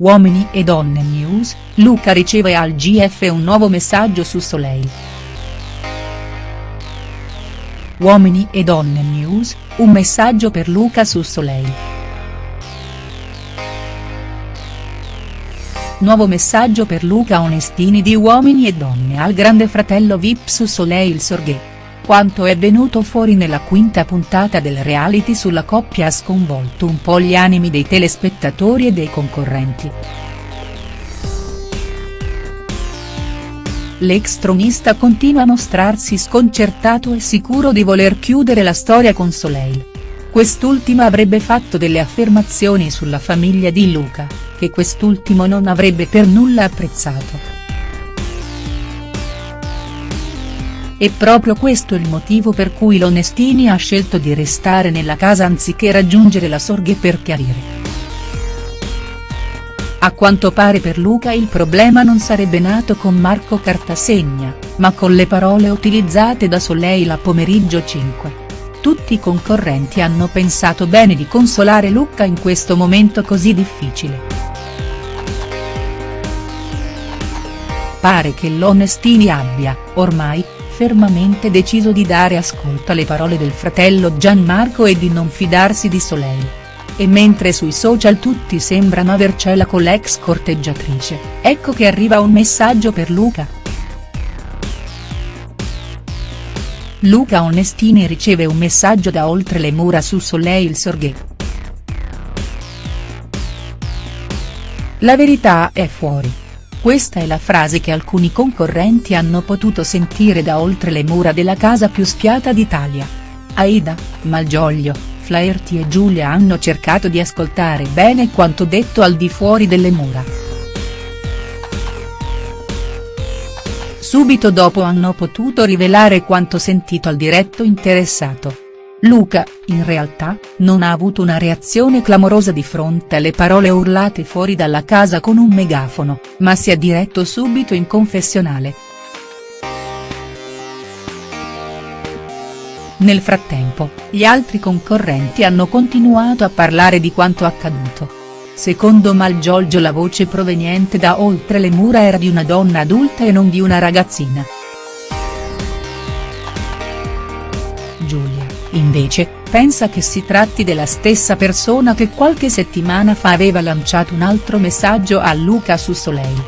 Uomini e donne news, Luca riceve al GF un nuovo messaggio su Soleil. Uomini e donne news, un messaggio per Luca su Soleil. Nuovo messaggio per Luca Onestini di Uomini e donne al grande fratello Vip su Soleil Sorghe. Quanto è venuto fuori nella quinta puntata del reality sulla coppia ha sconvolto un po' gli animi dei telespettatori e dei concorrenti. L'ex tronista continua a mostrarsi sconcertato e sicuro di voler chiudere la storia con Soleil. Quest'ultima avrebbe fatto delle affermazioni sulla famiglia di Luca, che quest'ultimo non avrebbe per nulla apprezzato. È proprio questo il motivo per cui l'Onestini ha scelto di restare nella casa anziché raggiungere la Sorghe per chiarire. A quanto pare per Luca il problema non sarebbe nato con Marco Cartasegna, ma con le parole utilizzate da Soleil a pomeriggio 5. Tutti i concorrenti hanno pensato bene di consolare Luca in questo momento così difficile. Pare che l'Onestini abbia, ormai, fermamente deciso di dare ascolto alle parole del fratello Gianmarco e di non fidarsi di Soleil. E mentre sui social tutti sembrano avercela con l'ex corteggiatrice, ecco che arriva un messaggio per Luca. Luca Onestini riceve un messaggio da oltre le mura su Soleil Sorghe. La verità è fuori. Questa è la frase che alcuni concorrenti hanno potuto sentire da oltre le mura della casa più spiata d'Italia. Aida, Malgioglio, Flaherty e Giulia hanno cercato di ascoltare bene quanto detto al di fuori delle mura. Subito dopo hanno potuto rivelare quanto sentito al diretto interessato. Luca, in realtà, non ha avuto una reazione clamorosa di fronte alle parole urlate fuori dalla casa con un megafono, ma si è diretto subito in confessionale. Nel frattempo, gli altri concorrenti hanno continuato a parlare di quanto accaduto. Secondo Malgiolgio la voce proveniente da oltre le mura era di una donna adulta e non di una ragazzina. Giulia, invece, pensa che si tratti della stessa persona che qualche settimana fa aveva lanciato un altro messaggio a Luca su Soleil.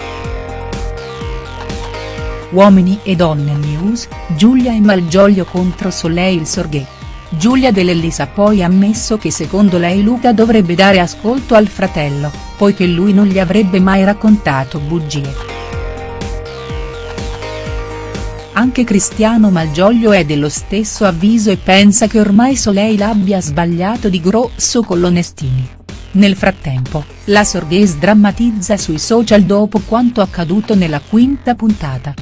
Uomini e donne news, Giulia e Malgioglio contro Soleil Sorghe. Giulia Dell'Ellis ha poi ammesso che secondo lei Luca dovrebbe dare ascolto al fratello, poiché lui non gli avrebbe mai raccontato bugie. Anche Cristiano Malgioglio è dello stesso avviso e pensa che ormai Soleil abbia sbagliato di grosso con l'Onestini. Nel frattempo, la Sorghe sdrammatizza sui social dopo quanto accaduto nella quinta puntata.